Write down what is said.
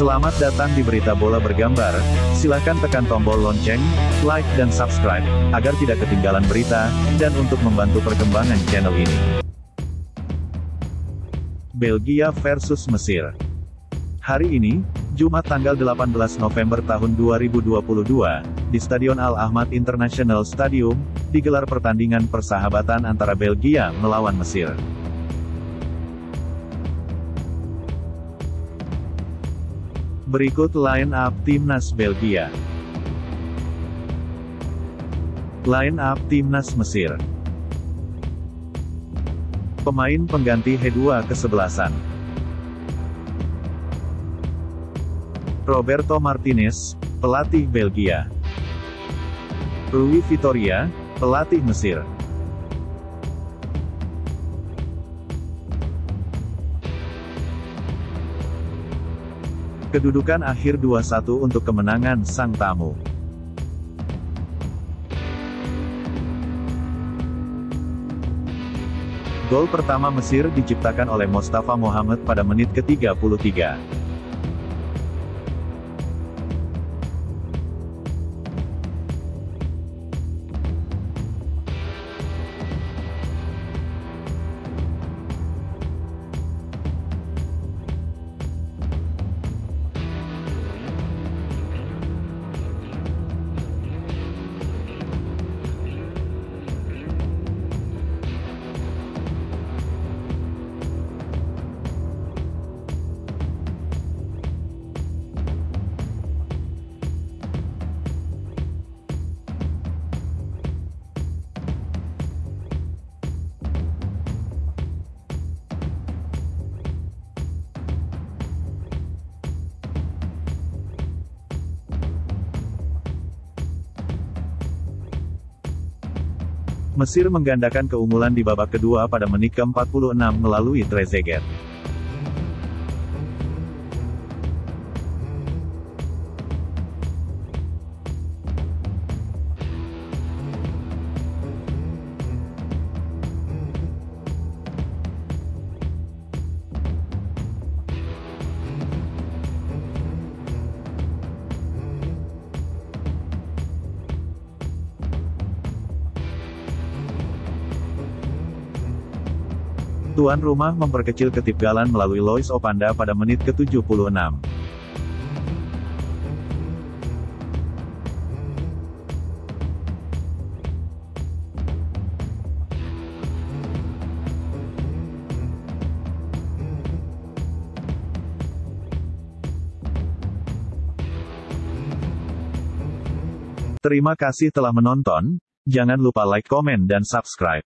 Selamat datang di Berita Bola Bergambar. Silahkan tekan tombol lonceng, like dan subscribe, agar tidak ketinggalan berita, dan untuk membantu perkembangan channel ini. Belgia versus Mesir. Hari ini, Jumat tanggal 18 November tahun 2022, di Stadion Al-Ahmad International Stadium, digelar pertandingan persahabatan antara Belgia melawan Mesir. Berikut line up timnas Belgia. Line up timnas Mesir. Pemain pengganti H2 kesebelasan. Roberto Martinez, pelatih Belgia. Rui Vitoria, pelatih Mesir. Kedudukan akhir 2-1 untuk kemenangan sang tamu. Gol pertama Mesir diciptakan oleh Mostafa Mohamed pada menit ke-33. Mesir menggandakan keunggulan di babak kedua pada menit ke-46 melalui Trezeguet. Tuan rumah memperkecil ketipgalan melalui Lois Opanda pada menit ke-76. Terima kasih telah menonton, jangan lupa like, komen dan subscribe.